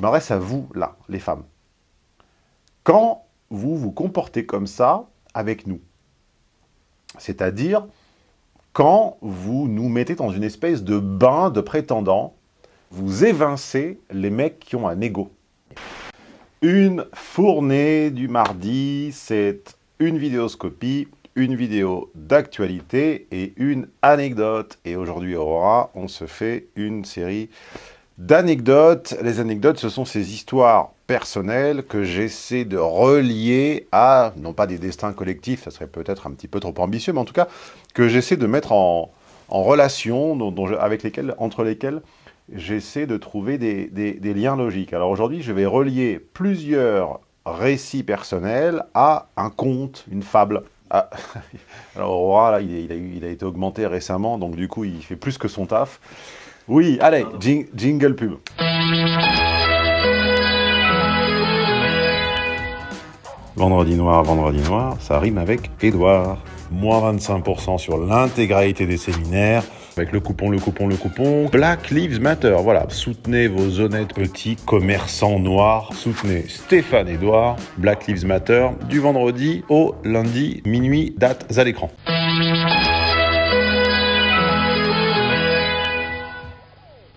Je m'adresse à vous, là, les femmes. Quand vous vous comportez comme ça avec nous, c'est-à-dire quand vous nous mettez dans une espèce de bain de prétendants, vous évincez les mecs qui ont un ego. Une fournée du mardi, c'est une vidéoscopie, une vidéo d'actualité et une anecdote. Et aujourd'hui, Aurora, on se fait une série d'anecdotes. Les anecdotes, ce sont ces histoires personnelles que j'essaie de relier à, non pas des destins collectifs, ça serait peut-être un petit peu trop ambitieux, mais en tout cas, que j'essaie de mettre en, relation, avec entre lesquels j'essaie de trouver des, liens logiques. Alors aujourd'hui, je vais relier plusieurs récits personnels à un conte, une fable. Ah, alors Aurora, il, a été augmenté récemment, donc du coup, il fait plus que son taf. Oui, allez, jingle pub. Vendredi noir, vendredi noir, ça rime avec Edouard. Moins 25% sur l'intégralité des séminaires. Avec le coupon, le coupon, le coupon. Black Lives Matter. Voilà, soutenez vos honnêtes petits commerçants noirs. Soutenez Stéphane Edouard. Black Lives Matter. Du vendredi au lundi, minuit, dates à l'écran.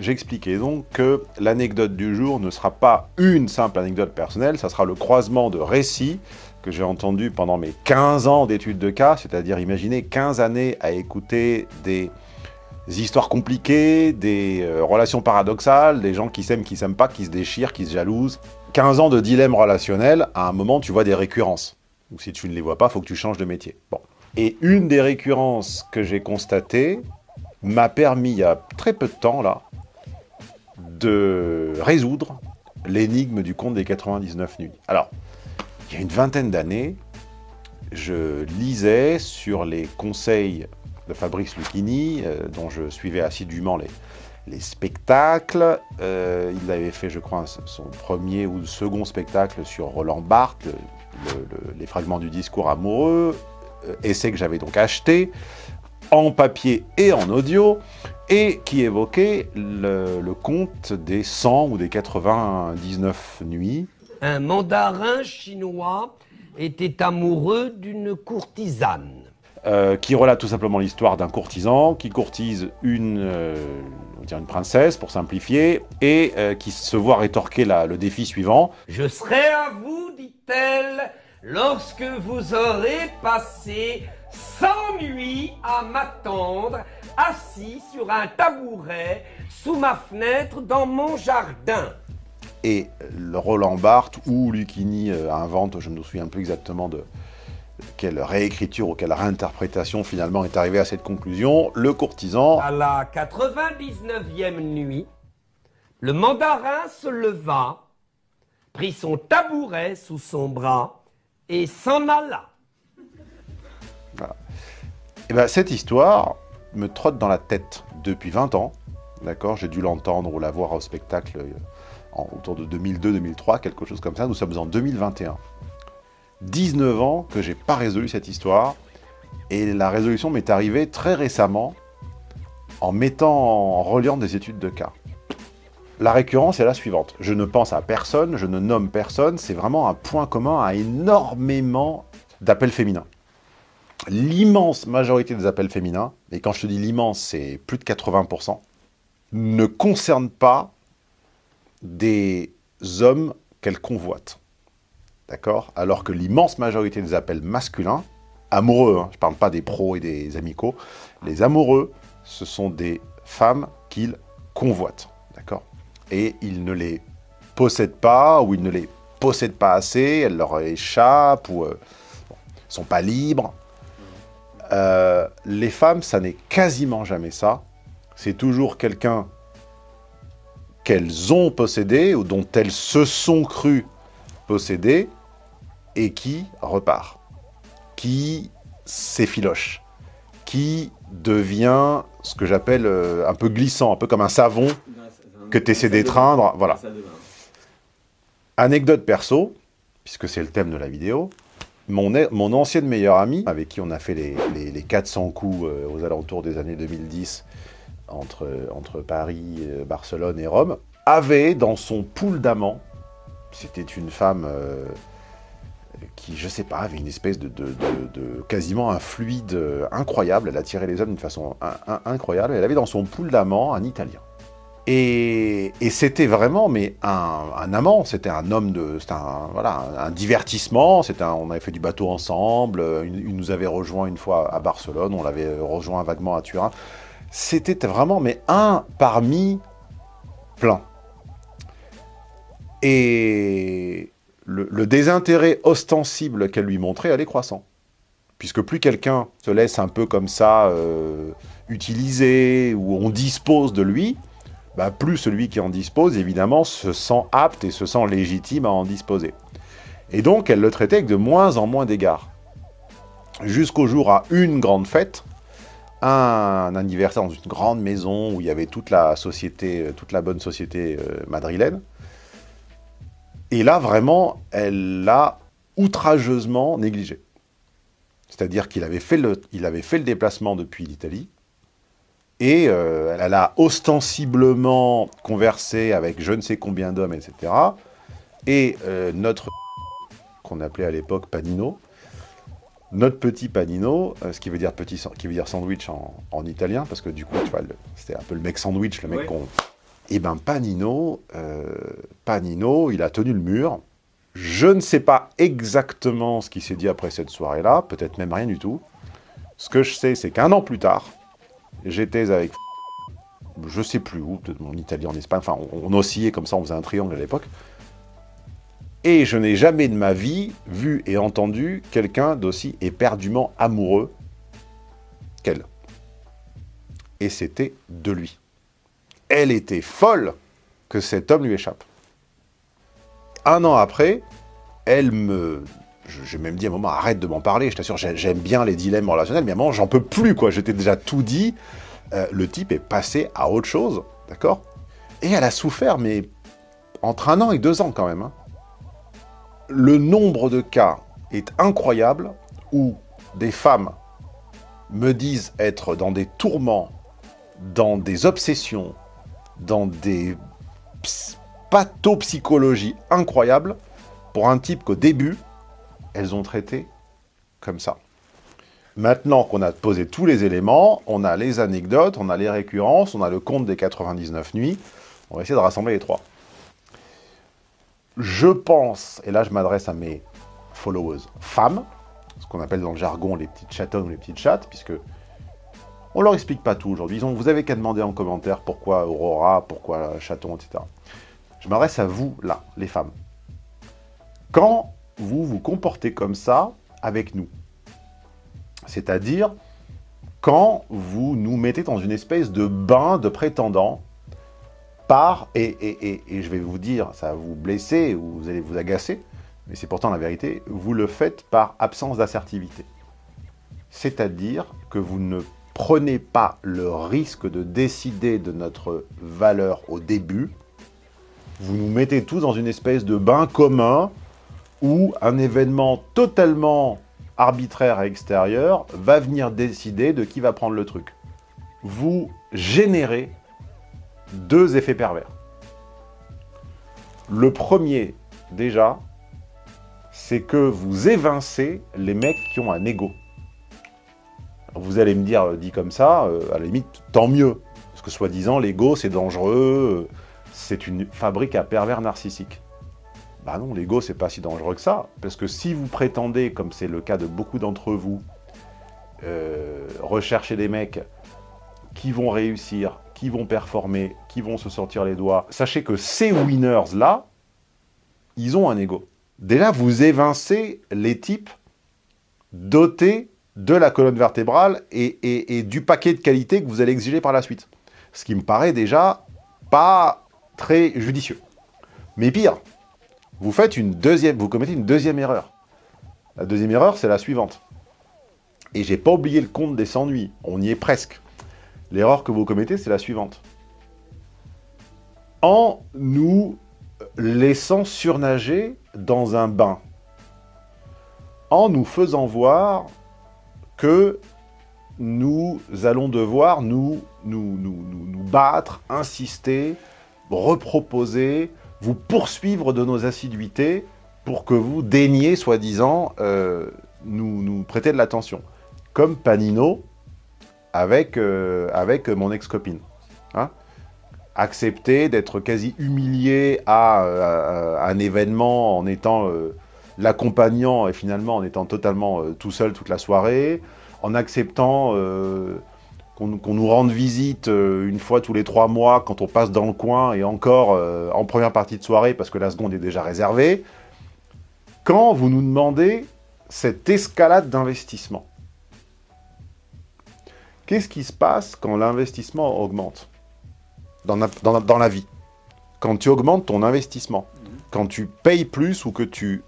J'expliquais donc que l'anecdote du jour ne sera pas une simple anecdote personnelle, ça sera le croisement de récits que j'ai entendu pendant mes 15 ans d'études de cas, c'est-à-dire imaginez 15 années à écouter des histoires compliquées, des euh, relations paradoxales, des gens qui s'aiment, qui s'aiment pas, qui se déchirent, qui se jalousent. 15 ans de dilemme relationnel, à un moment tu vois des récurrences. Ou si tu ne les vois pas, faut que tu changes de métier. Bon. Et une des récurrences que j'ai constatées m'a permis, il y a très peu de temps là, de résoudre l'énigme du conte des 99 nuits. Alors, il y a une vingtaine d'années, je lisais sur les conseils de Fabrice Lucchini, euh, dont je suivais assidûment les, les spectacles. Euh, il avait fait, je crois, son premier ou second spectacle sur Roland Barthes, les fragments du discours amoureux, euh, essai que j'avais donc acheté en papier et en audio, et qui évoquait le, conte des 100 ou des 99 nuits. Un mandarin chinois était amoureux d'une courtisane. Euh, qui relate tout simplement l'histoire d'un courtisan qui courtise une, euh, une princesse, pour simplifier, et euh, qui se voit rétorquer le défi suivant. « Je serai à vous, dit-elle, lorsque vous aurez passé 100 nuits à m'attendre, assis sur un tabouret, sous ma fenêtre, dans mon jardin. Et le Roland Barthes ou Lucchini euh, invente, je ne me souviens plus exactement de quelle réécriture ou quelle réinterprétation finalement est arrivé à cette conclusion, le courtisan... À la 99e nuit, le mandarin se leva, prit son tabouret sous son bras et s'en alla. Et eh bien, cette histoire me trotte dans la tête depuis 20 ans. D'accord? J'ai dû l'entendre ou la voir au spectacle euh, autour de 2002-2003, quelque chose comme ça. Nous sommes en 2021. 19 ans que j'ai pas résolu cette histoire. Et la résolution m'est arrivée très récemment en mettant, en reliant des études de cas. La récurrence est la suivante. Je ne pense à personne, je ne nomme personne. C'est vraiment un point commun à énormément d'appels féminins l'immense majorité des appels féminins, et quand je te dis l'immense, c'est plus de 80%, ne concernent pas des hommes qu'elles convoitent. D'accord? Alors que l'immense majorité des appels masculins, amoureux, hein, je ne parle pas des pros et des amicaux, les amoureux, ce sont des femmes qu'ils convoitent. D'accord? Et ils ne les possèdent pas, ou ils ne les possèdent pas assez, elles leur échappent, ou euh, sont pas libres, euh, les femmes, ça n'est quasiment jamais ça. C'est toujours quelqu'un qu'elles ont possédé ou dont elles se sont crues posséder et qui repart, qui s'effiloche, qui devient ce que j'appelle euh, un peu glissant, un peu comme un savon que tu essaies d'étreindre. Voilà. Anecdote perso, puisque c'est le thème de la vidéo, mon, ancienne meilleure amie, avec qui on a fait les, 400 coups euh, aux alentours des années 2010 entre, Paris, euh, Barcelone et Rome, avait dans son pool d'amants, c'était une femme euh, qui, je sais pas, avait une espèce de, quasiment un fluide incroyable, elle attirait les hommes d'une façon incroyable, elle avait dans son pool d'amants un Italien. Et, c'était vraiment mais un, amant, c'était un homme de, c'était un, voilà, un, divertissement, on avait fait du bateau ensemble, il, nous avait rejoint une fois à Barcelone, on l'avait rejoint vaguement à Turin. C'était vraiment mais un parmi plein. Et le, désintérêt ostensible qu'elle lui montrait allait croissant. Puisque plus quelqu'un se laisse un peu comme ça euh, utiliser, ou on dispose de lui, bah, plus celui qui en dispose, évidemment, se sent apte et se sent légitime à en disposer. Et donc, elle le traitait avec de moins en moins d'égards. Jusqu'au jour à une grande fête, un anniversaire dans une grande maison où il y avait toute la société, euh, toute la bonne société euh, madrilène. Et là, vraiment, elle l'a outrageusement négligé. C'est-à-dire qu'il avait, avait fait le déplacement depuis l'Italie, et euh, elle a ostensiblement conversé avec je ne sais combien d'hommes, etc. Et euh, notre qu'on appelait à l'époque Panino, notre petit Panino, euh, ce qui veut dire petit, qui veut dire sandwich en, italien, parce que du coup, tu vois, c'était un peu le mec sandwich, le mec qu'on... Et eh ben Panino, Panino, il a tenu le mur. Je ne sais pas exactement ce qui s'est dit après cette soirée-là, peut-être même rien du tout. Ce que je sais, c'est qu'un an plus tard, J'étais avec... Je sais plus où, peut-être mon Italie en Espagne, enfin on, oscillait comme ça, on faisait un triangle à l'époque. Et je n'ai jamais de ma vie vu et entendu quelqu'un d'aussi éperdument amoureux qu'elle. Et c'était de lui. Elle était folle que cet homme lui échappe. Un an après, elle me j'ai même dit à un moment, arrête de m'en parler, je t'assure, j'aime bien les dilemmes relationnels, mais à un moment, j'en peux plus, quoi. J'étais déjà tout dit. Euh, le type est passé à autre chose, d'accord? Et elle a souffert, mais entre un an et deux ans, quand même. Hein. Le nombre de cas est incroyable où des femmes me disent être dans des tourments, dans des obsessions, dans des pathopsychologies incroyables, pour un type qu'au début, elles ont traité comme ça. Maintenant qu'on a posé tous les éléments, on a les anecdotes, on a les récurrences, on a le compte des 99 nuits, on va essayer de rassembler les trois. Je pense, et là je m'adresse à mes followers femmes, ce qu'on appelle dans le jargon les petites chatonnes ou les petites chattes, puisque on leur explique pas tout aujourd'hui. Vous avez qu'à demander en commentaire pourquoi Aurora, pourquoi chaton, etc. Je m'adresse à vous, là, les femmes. Quand vous vous comportez comme ça avec nous. C'est-à-dire quand vous nous mettez dans une espèce de bain de prétendants par, et, je vais vous dire, ça va vous blesser ou vous allez vous agacer, mais c'est pourtant la vérité, vous le faites par absence d'assertivité. C'est-à-dire que vous ne prenez pas le risque de décider de notre valeur au début, vous nous mettez tous dans une espèce de bain commun où un événement totalement arbitraire et extérieur va venir décider de qui va prendre le truc. Vous générez deux effets pervers. Le premier, déjà, c'est que vous évincez les mecs qui ont un ego. Vous allez me dire, dit comme ça, euh, à la limite, tant mieux. Parce que soi-disant, l'ego, c'est dangereux, euh, c'est une fabrique à pervers narcissiques. Bah non, l'ego, c'est pas si dangereux que ça. Parce que si vous prétendez, comme c'est le cas de beaucoup d'entre vous, euh, rechercher des mecs qui vont réussir, qui vont performer, qui vont se sortir les doigts, sachez que ces winners-là, ils ont un ego. Déjà, vous évincez les types dotés de la colonne vertébrale et, et du paquet de qualité que vous allez exiger par la suite. Ce qui me paraît déjà pas très judicieux. Mais pire, vous faites une deuxième, vous commettez une deuxième erreur. La deuxième erreur, c'est la suivante. Et j'ai pas oublié le compte des 100 nuits, on y est presque. L'erreur que vous commettez, c'est la suivante. En nous laissant surnager dans un bain, en nous faisant voir que nous allons devoir nous, nous, nous, nous, nous battre, insister, reproposer, vous poursuivre de nos assiduités pour que vous daigniez, soi-disant, euh, nous, nous prêter de l'attention. Comme Panino avec, euh, avec mon ex-copine. Hein Accepter d'être quasi humilié à, un événement en étant euh, l'accompagnant et finalement en étant totalement tout seul toute la soirée, en acceptant qu'on nous rende visite euh, une fois tous les trois mois quand on passe dans le coin et encore euh, en première partie de soirée parce que la seconde est déjà réservée, quand vous nous demandez cette escalade d'investissement. Qu'est-ce qui se passe quand l'investissement augmente dans la, vie? Quand tu augmentes ton investissement, quand tu payes plus ou que tu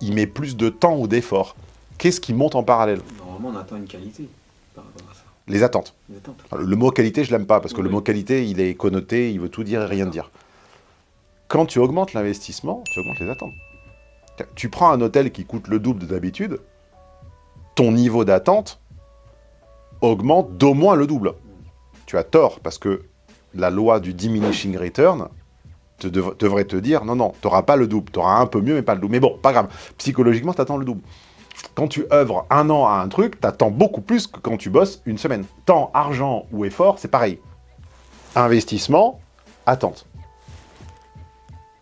y mets plus de temps ou d'efforts, qu'est-ce qui monte en parallèle? Normalement, on attend une qualité Les attentes. Le mot qualité, je l'aime pas, parce que le mot qualité, il est connoté, il veut tout dire et rien dire. Quand tu augmentes l'investissement, tu augmentes les attentes. Tu prends un hôtel qui coûte le double de d'habitude, ton niveau d'attente augmente d'au moins le double. Tu as tort, parce que la loi du diminishing return te devrait te dire, non, non, tu n'auras pas le double, tu auras un peu mieux, mais pas le double. Mais bon, pas grave, psychologiquement, tu attends le double quand tu œuvres un an à un truc, t'attends beaucoup plus que quand tu bosses une semaine. Temps, argent ou effort, c'est pareil. Investissement, attente.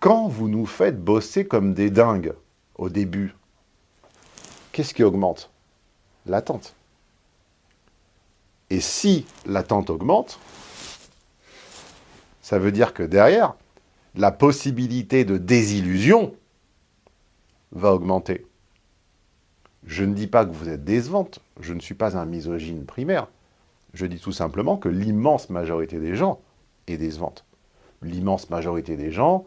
Quand vous nous faites bosser comme des dingues au début, qu'est-ce qui augmente? L'attente. Et si l'attente augmente, ça veut dire que derrière, la possibilité de désillusion va augmenter. Je ne dis pas que vous êtes décevante, je ne suis pas un misogyne primaire. Je dis tout simplement que l'immense majorité des gens est décevante. L'immense majorité des gens,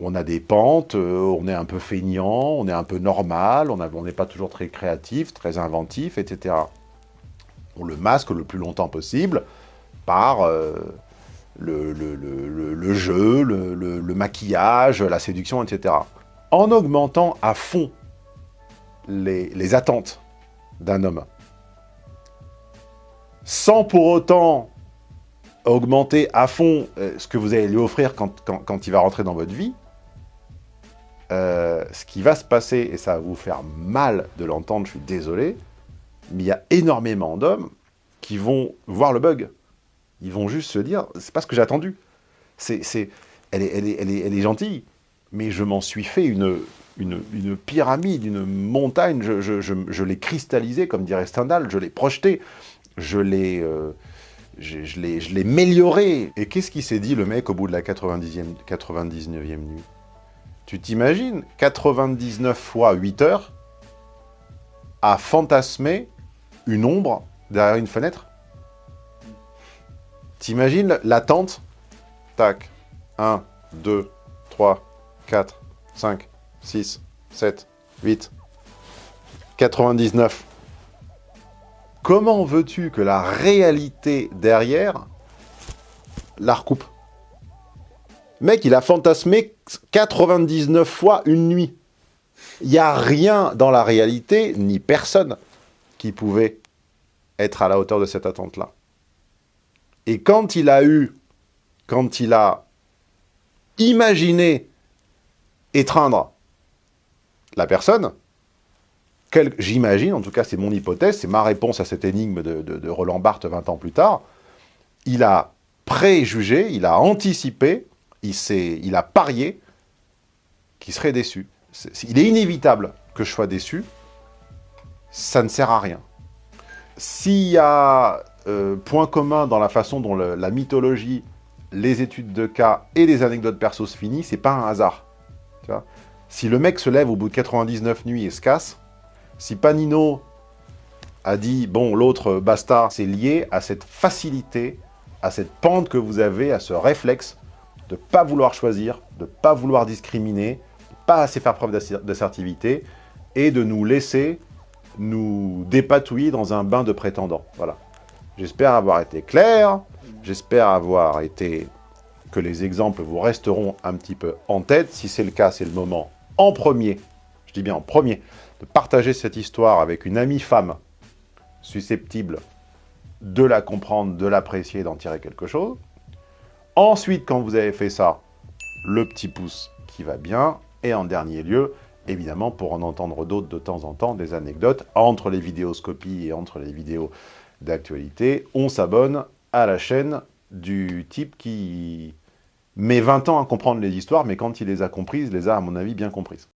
on a des pentes, euh, on est un peu feignant, on est un peu normal, on n'est pas toujours très créatif, très inventif, etc. On le masque le plus longtemps possible par euh, le, le, jeu, le maquillage, la séduction, etc. En augmentant à fond les, attentes d'un homme. Sans pour autant augmenter à fond euh, ce que vous allez lui offrir quand, il va rentrer dans votre vie, euh, ce qui va se passer, et ça va vous faire mal de l'entendre, je suis désolé, mais il y a énormément d'hommes qui vont voir le bug. Ils vont juste se dire, c'est pas ce que j'ai attendu. C'est, elle, elle, est, elle, est, elle est gentille, mais je m'en suis fait une, une, pyramide, une montagne, je, l'ai cristallisé, comme dirait Stendhal, je l'ai projeté, je l'ai euh, je, l'ai amélioré. Et qu'est-ce qui s'est dit, le mec, au bout de la 90e, 99e nuit? Tu t'imagines? 99 fois 8 heures à fantasmer une ombre derrière une fenêtre? T'imagines l'attente? Tac. 1, 2, 3, 4, 5, 6, 7, 8, 99. Comment veux-tu que la réalité derrière la recoupe? Mec, il a fantasmé 99 fois une nuit. Il n'y a rien dans la réalité, ni personne, qui pouvait être à la hauteur de cette attente-là. Et quand il a eu, quand il a imaginé étreindre la personne, j'imagine, en tout cas c'est mon hypothèse, c'est ma réponse à cette énigme de, Roland Barthes 20 ans plus tard, il a préjugé, il a anticipé, il, il a parié qu'il serait déçu. il est inévitable que je sois déçu, ça ne sert à rien. S'il y a euh, point commun dans la façon dont la mythologie, les études de cas et les anecdotes perso se finissent, c'est pas un hasard. Si le mec se lève au bout de 99 nuits et se casse, si Panino a dit, bon, l'autre bastard, c'est lié à cette facilité, à cette pente que vous avez, à ce réflexe de ne pas vouloir choisir, de ne pas vouloir discriminer, de pas assez faire preuve d'assertivité, et de nous laisser nous dépatouiller dans un bain de prétendants. Voilà. J'espère avoir été clair, j'espère avoir été... que les exemples vous resteront un petit peu en tête. Si c'est le cas, c'est le moment en premier, je dis bien en premier, de partager cette histoire avec une amie femme susceptible de la comprendre, de l'apprécier, d'en tirer quelque chose, Ensuite, quand vous avez fait ça, le petit pouce qui va bien. Et en dernier lieu, évidemment, pour en entendre d'autres de temps en temps, des anecdotes entre les vidéoscopies et entre les vidéos d'actualité, on s'abonne à la chaîne du type qui met 20 ans à comprendre les histoires, mais quand il les a comprises, il les a, à mon avis, bien comprises.